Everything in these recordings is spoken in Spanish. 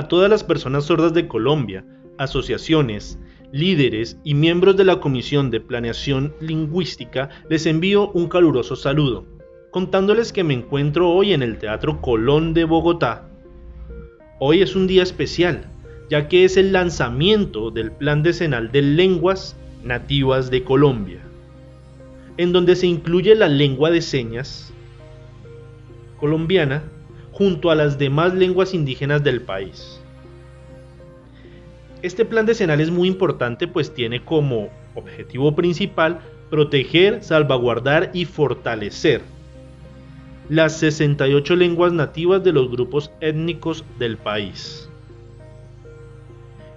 A todas las personas sordas de Colombia, asociaciones, líderes y miembros de la Comisión de Planeación Lingüística les envío un caluroso saludo, contándoles que me encuentro hoy en el Teatro Colón de Bogotá. Hoy es un día especial, ya que es el lanzamiento del Plan Decenal de Lenguas Nativas de Colombia, en donde se incluye la lengua de señas colombiana junto a las demás lenguas indígenas del país. Este plan decenal es muy importante pues tiene como objetivo principal proteger, salvaguardar y fortalecer las 68 lenguas nativas de los grupos étnicos del país.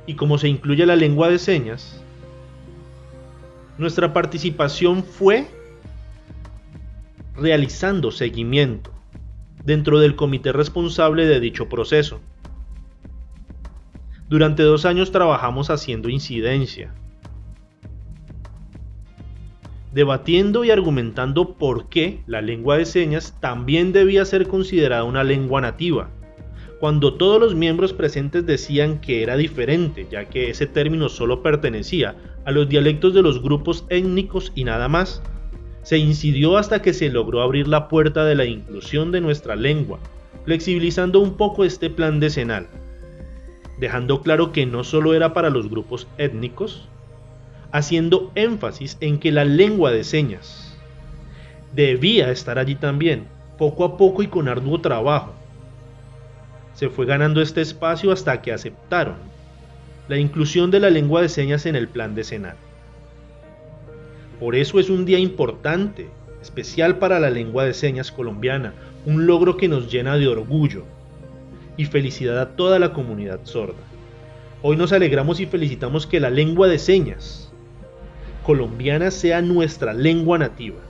Y como se incluye la lengua de señas, nuestra participación fue realizando seguimiento dentro del comité responsable de dicho proceso. Durante dos años trabajamos haciendo incidencia, debatiendo y argumentando por qué la lengua de señas también debía ser considerada una lengua nativa, cuando todos los miembros presentes decían que era diferente, ya que ese término solo pertenecía a los dialectos de los grupos étnicos y nada más, se incidió hasta que se logró abrir la puerta de la inclusión de nuestra lengua, flexibilizando un poco este plan decenal, dejando claro que no solo era para los grupos étnicos, haciendo énfasis en que la lengua de señas debía estar allí también, poco a poco y con arduo trabajo. Se fue ganando este espacio hasta que aceptaron la inclusión de la lengua de señas en el plan decenal. Por eso es un día importante, especial para la lengua de señas colombiana, un logro que nos llena de orgullo y felicidad a toda la comunidad sorda. Hoy nos alegramos y felicitamos que la lengua de señas colombiana sea nuestra lengua nativa,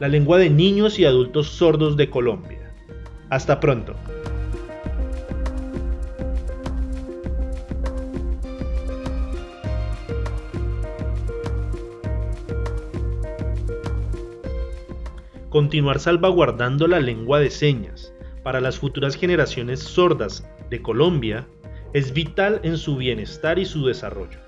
la lengua de niños y adultos sordos de Colombia. Hasta pronto. Continuar salvaguardando la lengua de señas para las futuras generaciones sordas de Colombia es vital en su bienestar y su desarrollo.